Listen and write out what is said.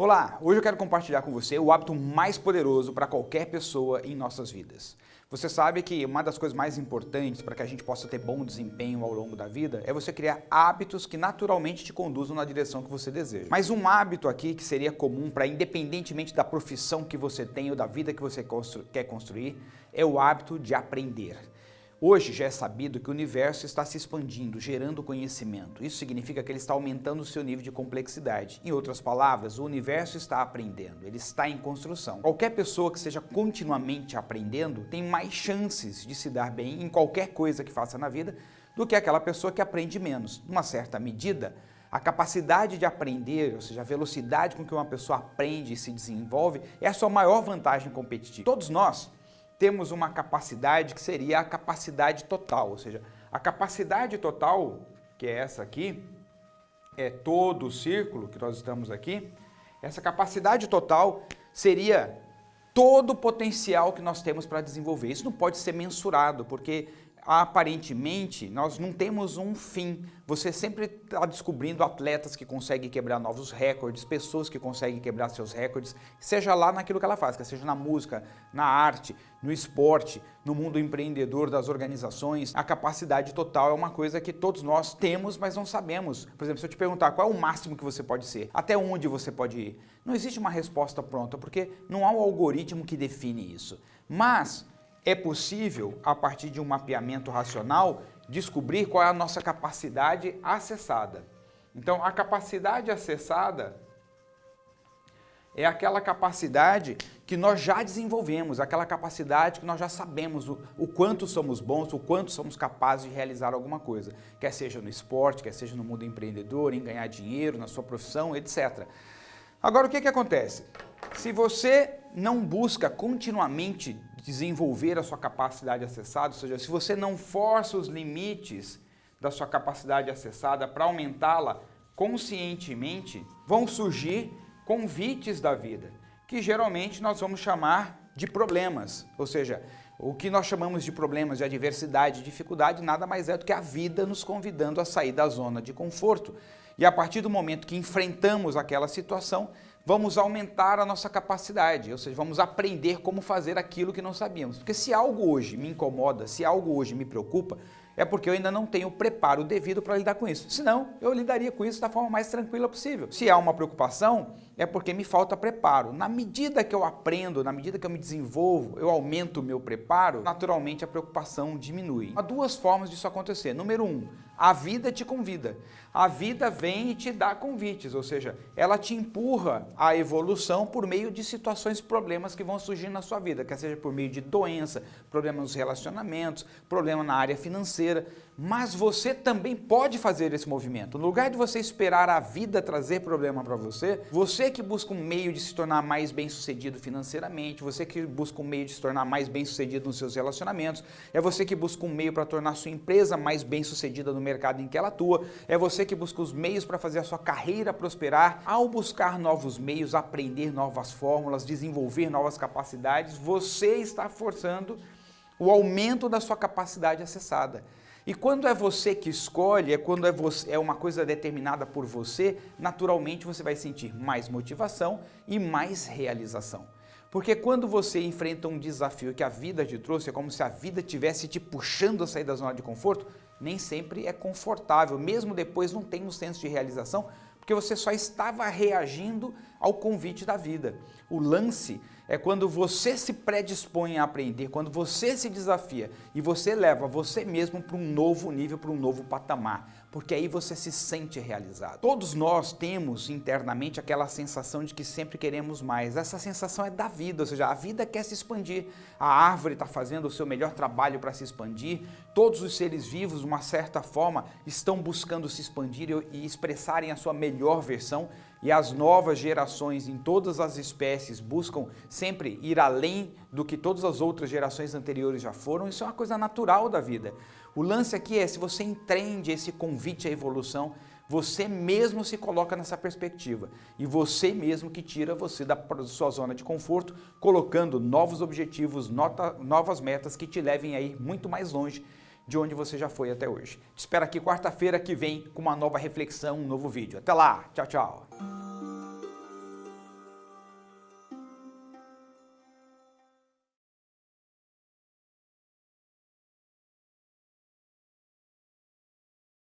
Olá, hoje eu quero compartilhar com você o hábito mais poderoso para qualquer pessoa em nossas vidas. Você sabe que uma das coisas mais importantes para que a gente possa ter bom desempenho ao longo da vida é você criar hábitos que naturalmente te conduzam na direção que você deseja. Mas um hábito aqui que seria comum para independentemente da profissão que você tem ou da vida que você constru quer construir, é o hábito de aprender. Hoje já é sabido que o universo está se expandindo, gerando conhecimento. Isso significa que ele está aumentando o seu nível de complexidade. Em outras palavras, o universo está aprendendo, ele está em construção. Qualquer pessoa que seja continuamente aprendendo tem mais chances de se dar bem em qualquer coisa que faça na vida do que aquela pessoa que aprende menos. Numa certa medida, a capacidade de aprender, ou seja, a velocidade com que uma pessoa aprende e se desenvolve, é a sua maior vantagem competitiva. Todos nós temos uma capacidade que seria a capacidade total, ou seja, a capacidade total, que é essa aqui, é todo o círculo que nós estamos aqui, essa capacidade total seria todo o potencial que nós temos para desenvolver. Isso não pode ser mensurado, porque aparentemente, nós não temos um fim. Você sempre está descobrindo atletas que conseguem quebrar novos recordes, pessoas que conseguem quebrar seus recordes, seja lá naquilo que ela faz, seja na música, na arte, no esporte, no mundo empreendedor das organizações. A capacidade total é uma coisa que todos nós temos, mas não sabemos. Por exemplo, se eu te perguntar qual é o máximo que você pode ser, até onde você pode ir, não existe uma resposta pronta, porque não há um algoritmo que define isso. Mas é possível, a partir de um mapeamento racional, descobrir qual é a nossa capacidade acessada. Então, a capacidade acessada é aquela capacidade que nós já desenvolvemos, aquela capacidade que nós já sabemos o, o, quanto somos bons, o quanto somos capazes de realizar alguma coisa, quer seja no esporte, quer seja no mundo empreendedor, em ganhar dinheiro, na sua profissão, etc. Agora, o que, que acontece? Se você não busca continuamente desenvolver a sua capacidade acessada, ou seja, se você não força os limites da sua capacidade acessada para aumentá-la conscientemente, vão surgir convites da vida, que geralmente nós vamos chamar de problemas, ou seja, o que nós chamamos de problemas de adversidade e dificuldade nada mais é do que a vida nos convidando a sair da zona de conforto. E a partir do momento que enfrentamos aquela situação, vamos aumentar a nossa capacidade, ou seja, vamos aprender como fazer aquilo que não sabíamos. Porque se algo hoje me incomoda, se algo hoje me preocupa, é porque eu ainda não tenho o preparo devido para lidar com isso. Senão, eu lidaria com isso da forma mais tranquila possível. Se há uma preocupação, é porque me falta preparo. Na medida que eu aprendo, na medida que eu me desenvolvo, eu aumento o meu preparo, naturalmente a preocupação diminui. Há duas formas disso acontecer. Número um, a vida te convida. A vida vem e te dá convites, ou seja, ela te empurra à evolução por meio de situações problemas que vão surgir na sua vida, quer seja por meio de doença, problema nos relacionamentos, problema na área financeira, mas você também pode fazer esse movimento. No lugar de você esperar a vida trazer problema para você, você que busca um meio de se tornar mais bem-sucedido financeiramente, você que busca um meio de se tornar mais bem-sucedido nos seus relacionamentos, é você que busca um meio para tornar sua empresa mais bem-sucedida no mercado em que ela atua, é você que busca os meios para fazer a sua carreira prosperar. Ao buscar novos meios, aprender novas fórmulas, desenvolver novas capacidades, você está forçando o aumento da sua capacidade acessada. E quando é você que escolhe, é quando é, você, é uma coisa determinada por você, naturalmente você vai sentir mais motivação e mais realização. Porque quando você enfrenta um desafio que a vida te trouxe, é como se a vida tivesse te puxando a sair da zona de conforto, nem sempre é confortável, mesmo depois não tem um senso de realização, porque você só estava reagindo ao convite da vida. O lance é quando você se predispõe a aprender, quando você se desafia e você leva você mesmo para um novo nível, para um novo patamar, porque aí você se sente realizado. Todos nós temos internamente aquela sensação de que sempre queremos mais. Essa sensação é da vida, ou seja, a vida quer se expandir. A árvore está fazendo o seu melhor trabalho para se expandir. Todos os seres vivos, de uma certa forma, estão buscando se expandir e expressarem a sua melhor versão e as novas gerações em todas as espécies buscam sempre ir além do que todas as outras gerações anteriores já foram, isso é uma coisa natural da vida. O lance aqui é, se você entende esse convite à evolução, você mesmo se coloca nessa perspectiva e você mesmo que tira você da sua zona de conforto, colocando novos objetivos, nota, novas metas que te levem a ir muito mais longe de onde você já foi até hoje. Te espero aqui quarta-feira que vem com uma nova reflexão, um novo vídeo. Até lá, tchau, tchau!